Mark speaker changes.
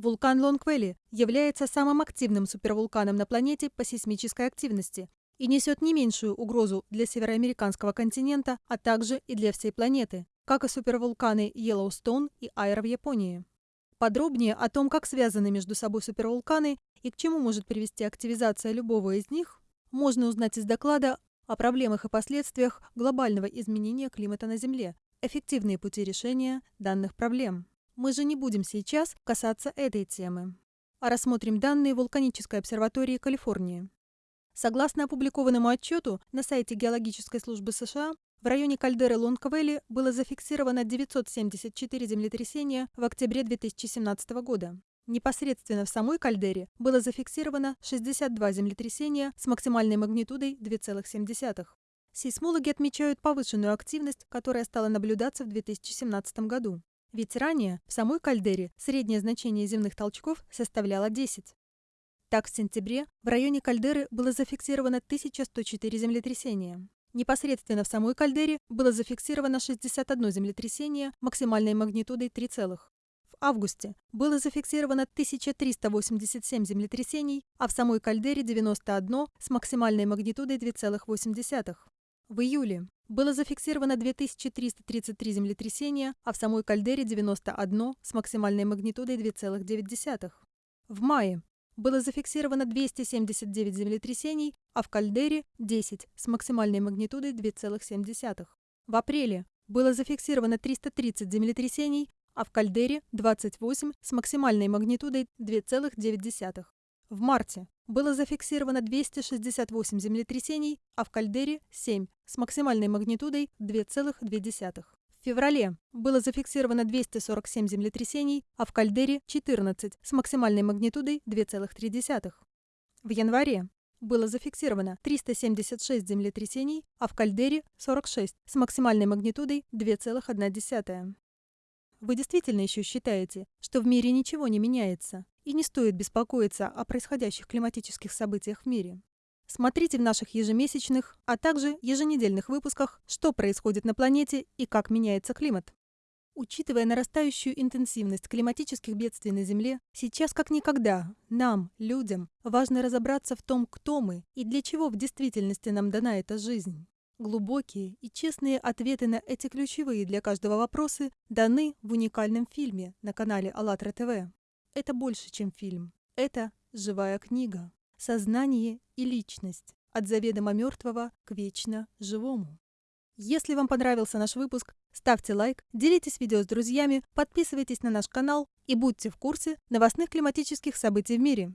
Speaker 1: Вулкан Лонгвелли является самым активным супервулканом на планете по сейсмической активности и несет не меньшую угрозу для североамериканского континента, а также и для всей планеты, как и супервулканы Йеллоустоун и Айр в Японии. Подробнее о том, как связаны между собой супервулканы и к чему может привести активизация любого из них, можно узнать из доклада о проблемах и последствиях глобального изменения климата на Земле, эффективные пути решения данных проблем. Мы же не будем сейчас касаться этой темы, а рассмотрим данные вулканической обсерватории Калифорнии. Согласно опубликованному отчету на сайте Геологической службы США, в районе кальдеры Лонг-Вэлли было зафиксировано 974 землетрясения в октябре 2017 года. Непосредственно в самой кальдере было зафиксировано 62 землетрясения с максимальной магнитудой 2,7. Сейсмологи отмечают повышенную активность, которая стала наблюдаться в 2017 году. Ведь ранее в самой кальдере среднее значение земных толчков составляло 10. Так, в сентябре в районе кальдеры было зафиксировано 1104 землетрясения. Непосредственно в самой кальдере было зафиксировано 61 землетрясение максимальной магнитудой 3, в августе было зафиксировано 1387 землетрясений, а в самой кальдере 91 с максимальной магнитудой 2,8. В июле было зафиксировано 2333 землетрясения, а в самой кальдере 91 с максимальной магнитудой 2,9. В мае было зафиксировано 279 землетрясений, а в кальдере 10 с максимальной магнитудой 2,7. В апреле было зафиксировано 330 землетрясений, а в кальдере 28 с максимальной магнитудой 2,9. В марте было зафиксировано 268 землетрясений, а в кальдере 7 с максимальной магнитудой 2,2. В феврале было зафиксировано 247 землетрясений, а в кальдере 14 с максимальной магнитудой 2,3. В январе было зафиксировано 376 землетрясений, а в кальдере 46 с максимальной магнитудой 2,1. Вы действительно еще считаете, что в мире ничего не меняется, и не стоит беспокоиться о происходящих климатических событиях в мире? Смотрите в наших ежемесячных, а также еженедельных выпусках, что происходит на планете и как меняется климат. Учитывая нарастающую интенсивность климатических бедствий на Земле, сейчас как никогда нам, людям, важно разобраться в том, кто мы и для чего в действительности нам дана эта жизнь. Глубокие и честные ответы на эти ключевые для каждого вопросы даны в уникальном фильме на канале АЛЛАТРА ТВ. Это больше, чем фильм. Это живая книга. Сознание и личность. От заведомо мертвого к вечно живому. Если вам понравился наш выпуск, ставьте лайк, делитесь видео с друзьями, подписывайтесь на наш канал и будьте в курсе новостных климатических событий в мире.